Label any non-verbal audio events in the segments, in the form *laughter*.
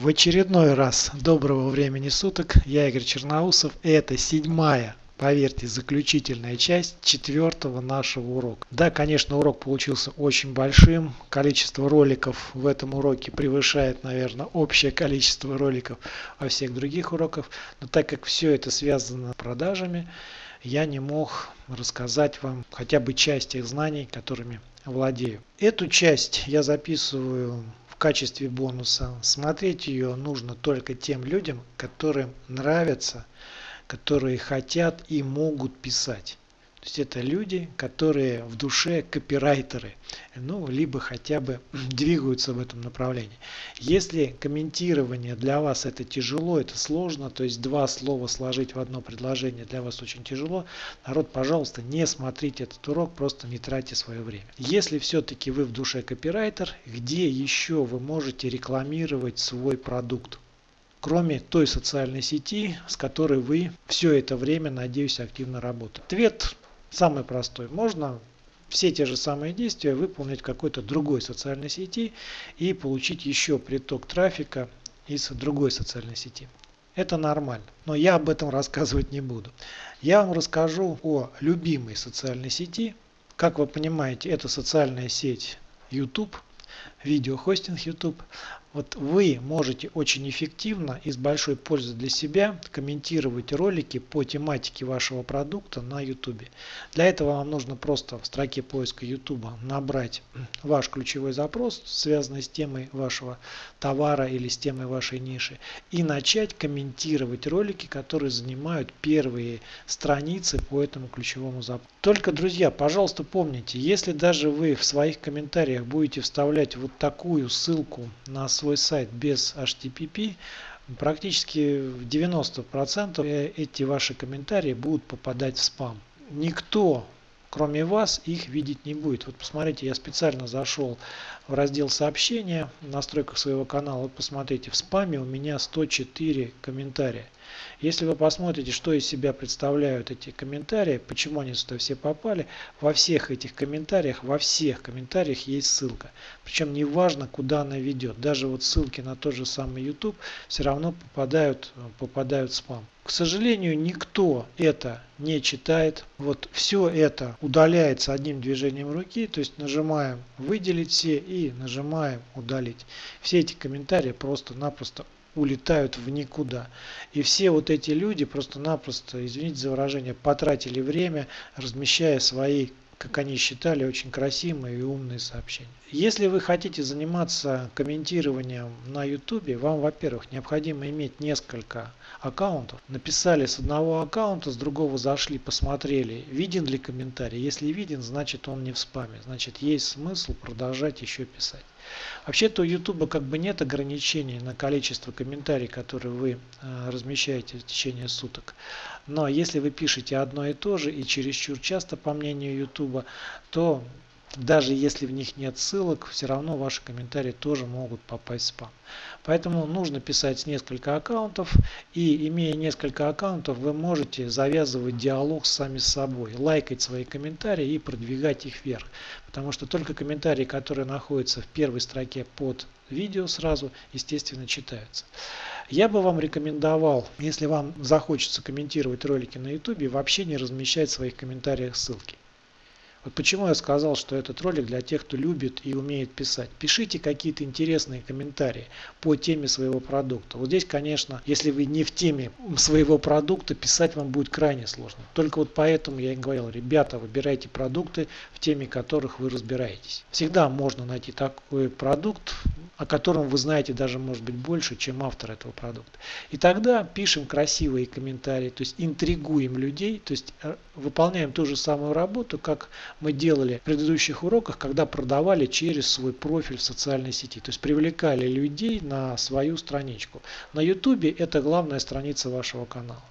В очередной раз доброго времени суток, я Игорь Черноусов, и это седьмая поверьте, заключительная часть четвертого нашего урока. Да, конечно, урок получился очень большим. Количество роликов в этом уроке превышает, наверное, общее количество роликов во всех других уроках. Но так как все это связано с продажами, я не мог рассказать вам хотя бы часть тех знаний, которыми владею. Эту часть я записываю качестве бонуса. Смотреть ее нужно только тем людям, которым нравится которые хотят и могут писать. Есть это люди, которые в душе копирайтеры, ну, либо хотя бы *clears throat* двигаются в этом направлении. Если комментирование для вас это тяжело, это сложно, то есть два слова сложить в одно предложение для вас очень тяжело, народ, пожалуйста, не смотрите этот урок, просто не тратьте свое время. Если все-таки вы в душе копирайтер, где еще вы можете рекламировать свой продукт? кроме той социальной сети, с которой вы все это время, надеюсь, активно работаете? Ответ самый простой. Можно все те же самые действия выполнить в какой-то другой социальной сети и получить еще приток трафика из другой социальной сети. Это нормально, но я об этом рассказывать не буду. Я вам расскажу о любимой социальной сети. Как вы понимаете, это социальная сеть YouTube, видеохостинг YouTube. Вот вы можете очень эффективно и с большой пользой для себя комментировать ролики по тематике вашего продукта на YouTube. Для этого вам нужно просто в строке поиска YouTube набрать ваш ключевой запрос, связанный с темой вашего товара или с темой вашей ниши, и начать комментировать ролики, которые занимают первые страницы по этому ключевому запросу. Только, друзья, пожалуйста, помните, если даже вы в своих комментариях будете вставлять вот такую ссылку на свой сайт без HTTP, практически в 90% эти ваши комментарии будут попадать в спам. Никто кроме вас их видеть не будет. Вот посмотрите, я специально зашел в раздел сообщения в настройках своего канала. Вот посмотрите, в спаме у меня 104 комментария. Если вы посмотрите, что из себя представляют эти комментарии, почему они сюда все попали, во всех этих комментариях, во всех комментариях есть ссылка. Причем не важно, куда она ведет. Даже вот ссылки на тот же самый YouTube все равно попадают, попадают в спам. К сожалению, никто это не читает. Вот все это удаляется одним движением руки, то есть нажимаем выделить все и нажимаем удалить. Все эти комментарии просто-напросто улетают в никуда. И все вот эти люди просто-напросто, извините за выражение, потратили время, размещая свои как они считали, очень красивые и умные сообщения. Если вы хотите заниматься комментированием на YouTube, вам, во-первых, необходимо иметь несколько аккаунтов. Написали с одного аккаунта, с другого зашли, посмотрели, виден ли комментарий. Если виден, значит он не в спаме. Значит есть смысл продолжать еще писать. Вообще-то у YouTube как бы нет ограничений на количество комментариев, которые вы э, размещаете в течение суток. Но если вы пишете одно и то же и чересчур часто, по мнению YouTube, то даже если в них нет ссылок, все равно ваши комментарии тоже могут попасть в спам. Поэтому нужно писать с несколько аккаунтов. И имея несколько аккаунтов, вы можете завязывать диалог сами с собой, лайкать свои комментарии и продвигать их вверх. Потому что только комментарии, которые находятся в первой строке под видео сразу, естественно, читаются. Я бы вам рекомендовал, если вам захочется комментировать ролики на YouTube, вообще не размещать в своих комментариях ссылки. Вот почему я сказал, что этот ролик для тех, кто любит и умеет писать. Пишите какие-то интересные комментарии по теме своего продукта. Вот здесь, конечно, если вы не в теме своего продукта, писать вам будет крайне сложно. Только вот поэтому я и говорил, ребята, выбирайте продукты, в теме которых вы разбираетесь. Всегда можно найти такой продукт, о котором вы знаете даже может быть больше, чем автор этого продукта. И тогда пишем красивые комментарии, то есть интригуем людей, то есть э, выполняем ту же самую работу, как мы делали в предыдущих уроках, когда продавали через свой профиль в социальной сети. То есть привлекали людей на свою страничку. На YouTube это главная страница вашего канала.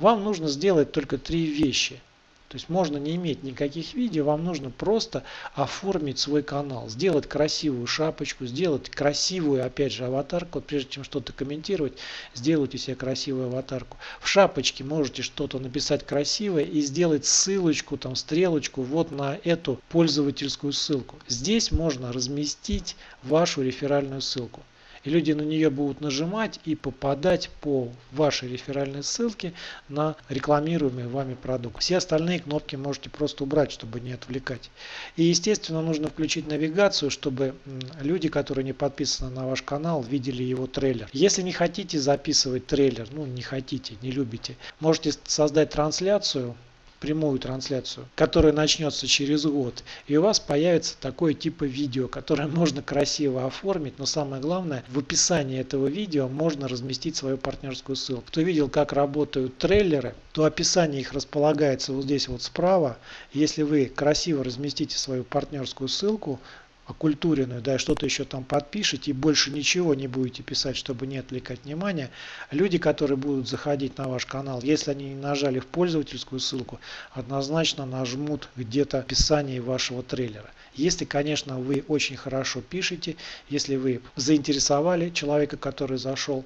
Вам нужно сделать только три вещи – то есть можно не иметь никаких видео, вам нужно просто оформить свой канал, сделать красивую шапочку, сделать красивую, опять же, аватарку. Вот прежде чем что-то комментировать, сделайте себе красивую аватарку. В шапочке можете что-то написать красивое и сделать ссылочку, там стрелочку вот на эту пользовательскую ссылку. Здесь можно разместить вашу реферальную ссылку. И люди на нее будут нажимать и попадать по вашей реферальной ссылке на рекламируемый вами продукт. Все остальные кнопки можете просто убрать, чтобы не отвлекать. И естественно нужно включить навигацию, чтобы люди, которые не подписаны на ваш канал, видели его трейлер. Если не хотите записывать трейлер, ну не хотите, не любите, можете создать трансляцию прямую трансляцию, которая начнется через год, и у вас появится такое типа видео, которое *laughs* можно красиво оформить, но самое главное, в описании этого видео можно разместить свою партнерскую ссылку. Кто видел, как работают трейлеры, то описание их располагается вот здесь вот справа. Если вы красиво разместите свою партнерскую ссылку, окультуренную, да, что-то еще там подпишете и больше ничего не будете писать, чтобы не отвлекать внимание, люди, которые будут заходить на ваш канал, если они не нажали в пользовательскую ссылку, однозначно нажмут где-то в описании вашего трейлера. Если, конечно, вы очень хорошо пишете, если вы заинтересовали человека, который зашел,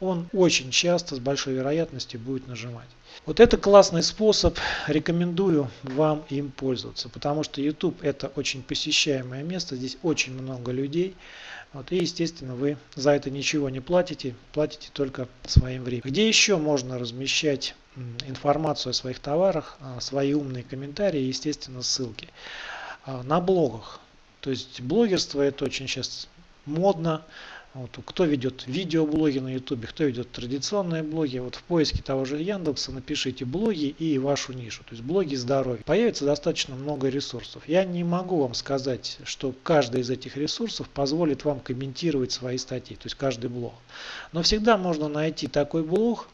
он очень часто с большой вероятностью будет нажимать. Вот это классный способ, рекомендую вам им пользоваться, потому что YouTube это очень посещаемое место, здесь очень много людей. Вот, и естественно вы за это ничего не платите, платите только своим временем. Где еще можно размещать информацию о своих товарах, а, свои умные комментарии естественно ссылки? А, на блогах. То есть блогерство это очень сейчас модно. Вот, кто ведет видеоблоги на ютубе, кто ведет традиционные блоги. Вот в поиске того же Яндекса напишите блоги и вашу нишу. То есть блоги здоровья. Появится достаточно много ресурсов. Я не могу вам сказать, что каждый из этих ресурсов позволит вам комментировать свои статьи. То есть каждый блог. Но всегда можно найти такой блог,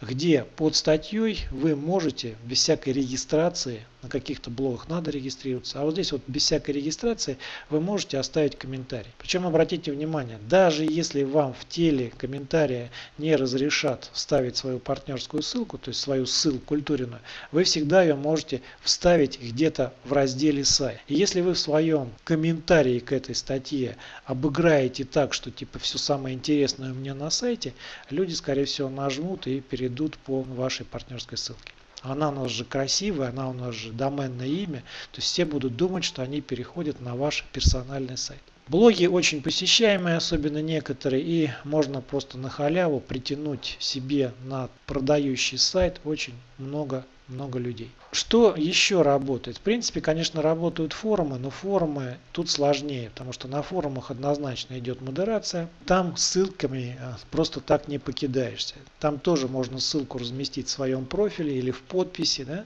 где под статьей вы можете без всякой регистрации, на каких-то блогах надо регистрироваться, а вот здесь вот без всякой регистрации вы можете оставить комментарий. Причем обратите внимание, даже если вам в теле комментария не разрешат вставить свою партнерскую ссылку, то есть свою ссылку культурную, вы всегда ее можете вставить где-то в разделе сайт. И если вы в своем комментарии к этой статье обыграете так, что типа все самое интересное у меня на сайте, люди скорее всего нажмут и перейдут по вашей партнерской ссылке. Она у нас же красивая, она у нас же доменное имя. То есть все будут думать, что они переходят на ваш персональный сайт. Блоги очень посещаемые, особенно некоторые, и можно просто на халяву притянуть себе на продающий сайт очень много много людей. Что еще работает? В принципе, конечно, работают форумы, но форумы тут сложнее, потому что на форумах однозначно идет модерация. Там ссылками э, просто так не покидаешься. Там тоже можно ссылку разместить в своем профиле или в подписи, да?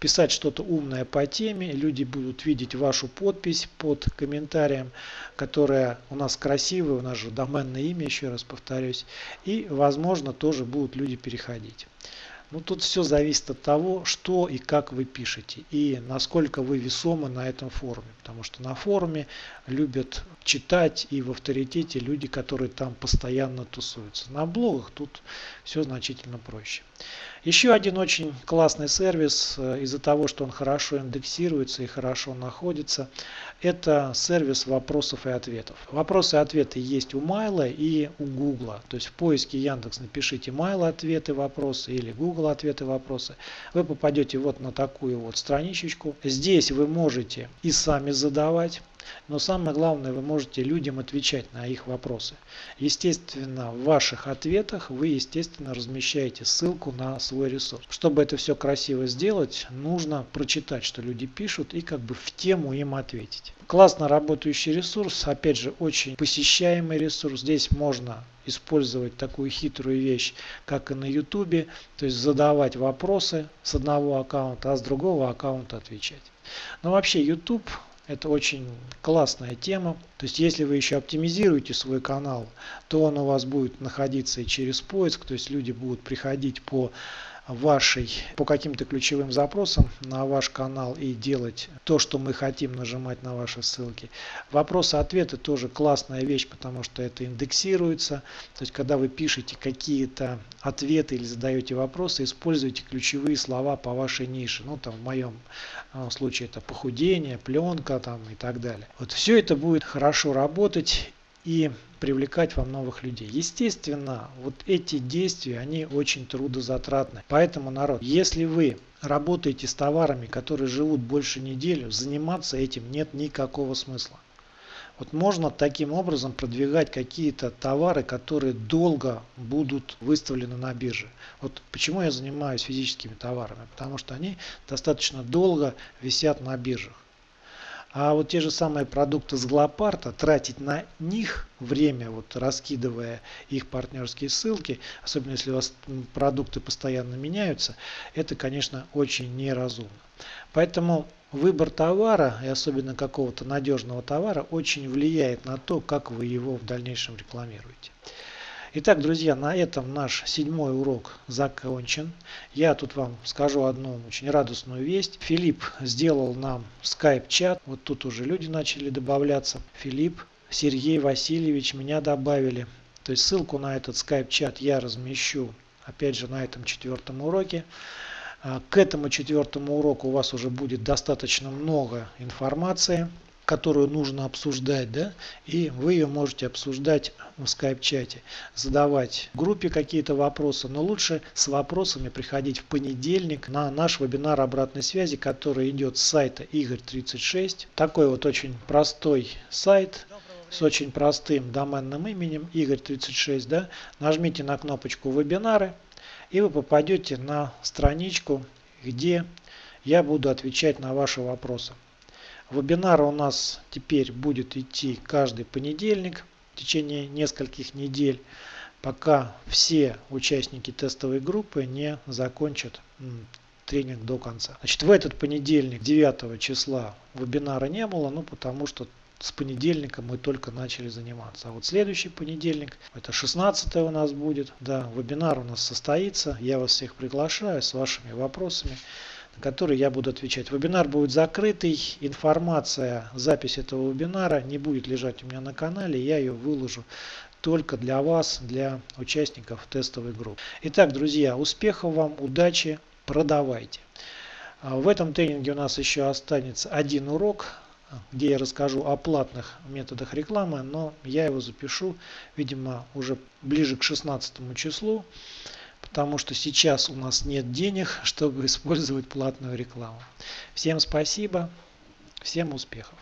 писать что-то умное по теме. Люди будут видеть вашу подпись под комментарием, которая у нас красивая, у нас же доменное имя, еще раз повторюсь. И, возможно, тоже будут люди переходить. Ну, тут все зависит от того, что и как вы пишете и насколько вы весомы на этом форуме. Потому что на форуме любят читать и в авторитете люди, которые там постоянно тусуются. На блогах тут все значительно проще. Еще один очень классный сервис э, из-за того, что он хорошо индексируется и хорошо находится, это сервис вопросов и ответов. Вопросы и ответы есть у Майла и у Гугла. То есть в поиске Яндекс напишите Майл ответы вопросы или Google ответы вопросы. Вы попадете вот на такую вот страничечку. Здесь вы можете и сами задавать но самое главное, вы можете людям отвечать на их вопросы. Естественно, в ваших ответах вы, естественно, размещаете ссылку на свой ресурс. Чтобы это все красиво сделать, нужно прочитать, что люди пишут и как бы в тему им ответить. Классно работающий ресурс, опять же, очень посещаемый ресурс. Здесь можно использовать такую хитрую вещь, как и на YouTube, то есть задавать вопросы с одного аккаунта, а с другого аккаунта отвечать. Но вообще YouTube это очень классная тема. То есть если вы еще оптимизируете свой канал, то он у вас будет находиться и через поиск. То есть люди будут приходить по вашей по каким-то ключевым запросам на ваш канал и делать то, что мы хотим, нажимать на ваши ссылки. Вопросы-ответы тоже классная вещь, потому что это индексируется. То есть, когда вы пишете какие-то ответы или задаете вопросы, используйте ключевые слова по вашей нише. Ну, там в моем э, случае это похудение, пленка там и так далее. Вот все это будет хорошо работать и привлекать вам новых людей. Естественно, вот эти действия, они очень трудозатратны. Поэтому, народ, если вы работаете с товарами, которые живут больше недели, заниматься этим нет никакого смысла. Вот можно таким образом продвигать какие-то товары, которые долго будут выставлены на бирже. Вот почему я занимаюсь физическими товарами? Потому что они достаточно долго висят на биржах. А вот те же самые продукты с Глопарта, тратить на них время, вот раскидывая их партнерские ссылки, особенно если у вас продукты постоянно меняются, это, конечно, очень неразумно. Поэтому выбор товара, и особенно какого-то надежного товара, очень влияет на то, как вы его в дальнейшем рекламируете. Итак, друзья, на этом наш седьмой урок закончен. Я тут вам скажу одну очень радостную весть. Филипп сделал нам скайп-чат. Вот тут уже люди начали добавляться. Филипп, Сергей Васильевич меня добавили. То есть ссылку на этот скайп-чат я размещу опять же на этом четвертом уроке. А, к этому четвертому уроку у вас уже будет достаточно много информации которую нужно обсуждать, да, и вы ее можете обсуждать в скайп-чате, задавать группе какие-то вопросы, но лучше с вопросами приходить в понедельник на наш вебинар обратной связи, который идет с сайта Игорь36. Такой вот очень простой сайт, с очень простым доменным именем Игорь36, да, нажмите на кнопочку вебинары и вы попадете на страничку, где я буду отвечать на ваши вопросы. Вебинар у нас теперь будет идти каждый понедельник в течение нескольких недель, пока все участники тестовой группы не закончат тренинг до конца. Значит, в этот понедельник, 9 числа, вебинара не было, ну потому что с понедельника мы только начали заниматься. А вот следующий понедельник, это 16 у нас будет, да, вебинар у нас состоится. Я вас всех приглашаю с вашими вопросами на которые я буду отвечать. Вебинар будет закрытый, информация, запись этого вебинара не будет лежать у меня на канале, я ее выложу только для вас, для участников тестовой группы. Итак, друзья, успехов вам, удачи, продавайте. А, в этом тренинге у нас еще останется один урок, где я расскажу о платных методах рекламы, но я его запишу, видимо, уже ближе к 16 числу потому что сейчас у нас нет денег, *laughs* чтобы использовать платную рекламу. Всем спасибо, всем успехов!